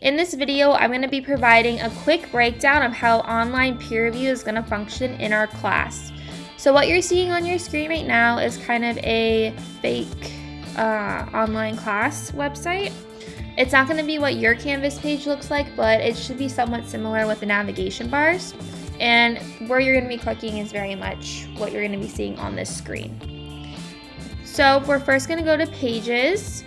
In this video, I'm going to be providing a quick breakdown of how online peer review is going to function in our class. So what you're seeing on your screen right now is kind of a fake uh, online class website. It's not going to be what your Canvas page looks like, but it should be somewhat similar with the navigation bars. And where you're going to be clicking is very much what you're going to be seeing on this screen. So we're first going to go to Pages,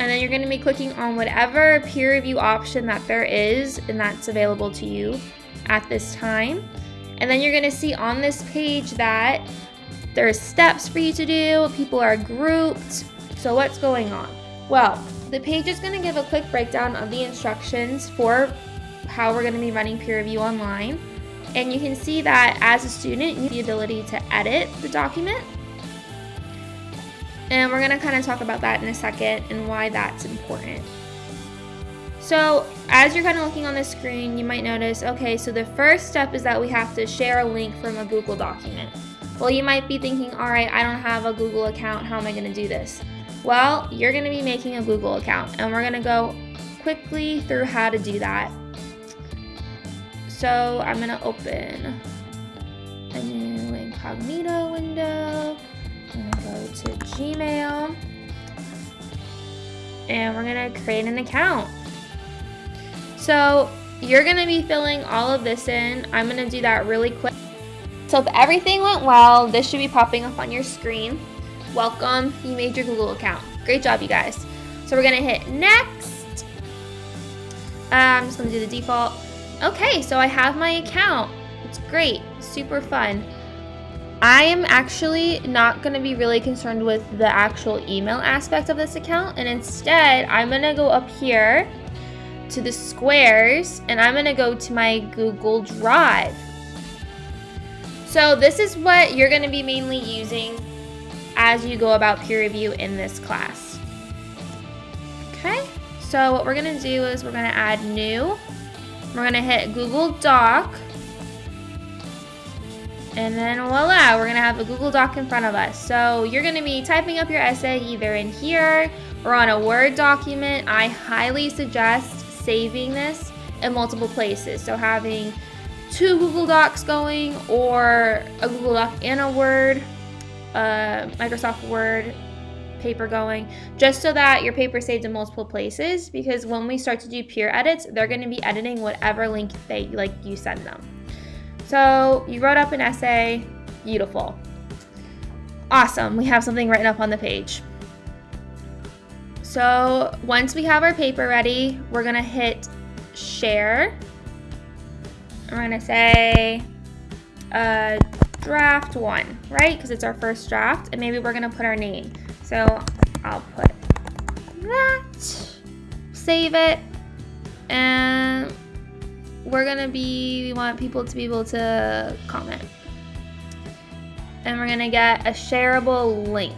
and then you're going to be clicking on whatever peer review option that there is and that's available to you at this time. And then you're going to see on this page that there's steps for you to do, people are grouped. So what's going on? Well, the page is going to give a quick breakdown of the instructions for how we're going to be running peer review online. And you can see that as a student, you have the ability to edit the document and we're going to kind of talk about that in a second and why that's important. So as you're kind of looking on the screen, you might notice, okay, so the first step is that we have to share a link from a Google document. Well, you might be thinking, all right, I don't have a Google account. How am I going to do this? Well, you're going to be making a Google account and we're going to go quickly through how to do that. So I'm going to open a new incognito window go to Gmail and we're gonna create an account. So you're gonna be filling all of this in. I'm gonna do that really quick. So if everything went well, this should be popping up on your screen. Welcome, you made your Google account. Great job, you guys. So we're gonna hit next. Uh, I'm just gonna do the default. Okay, so I have my account. It's great, super fun. I am actually not going to be really concerned with the actual email aspect of this account and instead I'm going to go up here to the squares and I'm going to go to my Google Drive. So this is what you're going to be mainly using as you go about peer review in this class. Okay, so what we're going to do is we're going to add new. We're going to hit Google Doc and then voila, we're gonna have a Google Doc in front of us. So you're gonna be typing up your essay either in here or on a Word document. I highly suggest saving this in multiple places. So having two Google Docs going or a Google Doc and a Word, uh, Microsoft Word paper going, just so that your paper saved in multiple places because when we start to do peer edits, they're gonna be editing whatever link they like you send them. So you wrote up an essay, beautiful. Awesome, we have something written up on the page. So once we have our paper ready, we're gonna hit share. We're gonna say uh, draft one, right? Because it's our first draft, and maybe we're gonna put our name. So I'll put that, save it, and we're gonna be, we want people to be able to comment. And we're gonna get a shareable link.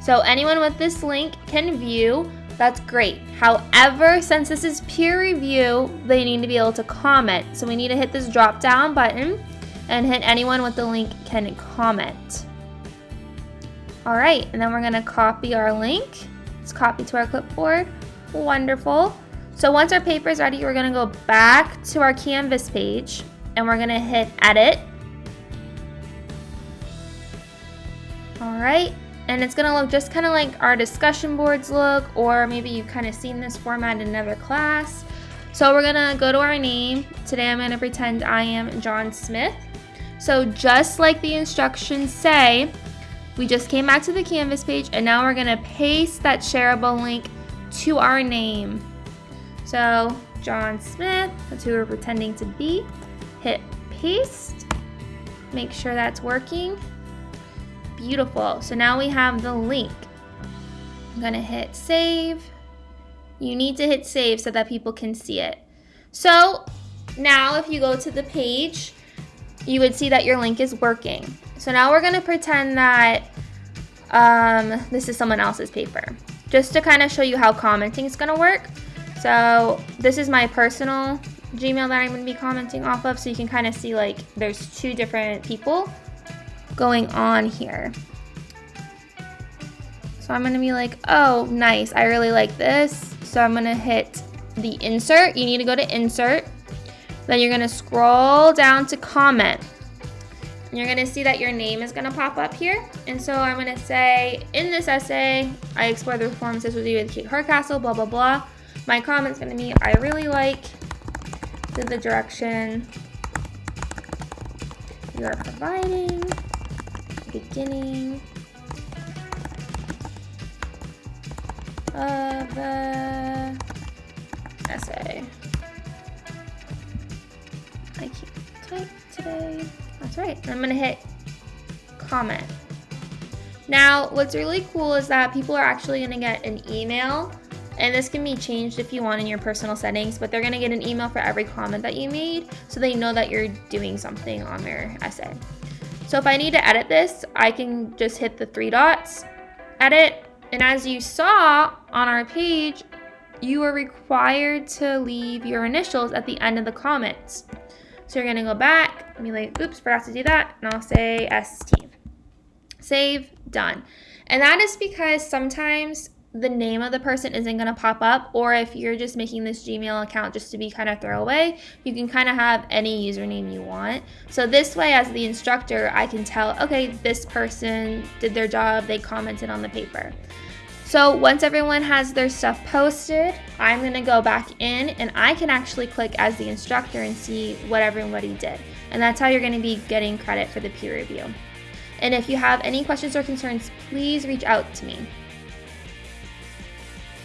So anyone with this link can view, that's great. However, since this is peer review, they need to be able to comment. So we need to hit this drop down button and hit anyone with the link can comment. All right, and then we're gonna copy our link. Let's copy to our clipboard. Wonderful. So once our paper is ready, we're gonna go back to our Canvas page and we're gonna hit edit. All right, and it's gonna look just kind of like our discussion boards look, or maybe you've kind of seen this format in another class. So we're gonna go to our name. Today I'm gonna pretend I am John Smith. So just like the instructions say, we just came back to the Canvas page and now we're gonna paste that shareable link to our name. So John Smith, that's who we're pretending to be. Hit paste, make sure that's working. Beautiful, so now we have the link. I'm gonna hit save. You need to hit save so that people can see it. So now if you go to the page, you would see that your link is working. So now we're gonna pretend that um, this is someone else's paper. Just to kind of show you how commenting is gonna work. So this is my personal Gmail that I'm going to be commenting off of. So you can kind of see like there's two different people going on here. So I'm going to be like, oh, nice. I really like this. So I'm gonna hit the insert. You need to go to insert. Then you're gonna scroll down to comment. And you're gonna see that your name is gonna pop up here. And so I'm gonna say, in this essay, I explore the performances with you with Kate Hardcastle, blah, blah, blah. My comment's gonna be, I really like the direction you are providing, beginning of the essay. I can't type today. That's right. I'm gonna hit comment. Now, what's really cool is that people are actually gonna get an email and this can be changed if you want in your personal settings, but they're gonna get an email for every comment that you made so they know that you're doing something on their essay. So if I need to edit this, I can just hit the three dots, edit, and as you saw on our page, you are required to leave your initials at the end of the comments. So you're gonna go back and be like, oops, forgot to do that, and I'll say ST. Save, done. And that is because sometimes the name of the person isn't going to pop up or if you're just making this Gmail account just to be kind of throwaway, you can kind of have any username you want. So this way as the instructor, I can tell, okay, this person did their job, they commented on the paper. So once everyone has their stuff posted, I'm going to go back in and I can actually click as the instructor and see what everybody did. And that's how you're going to be getting credit for the peer review. And if you have any questions or concerns, please reach out to me.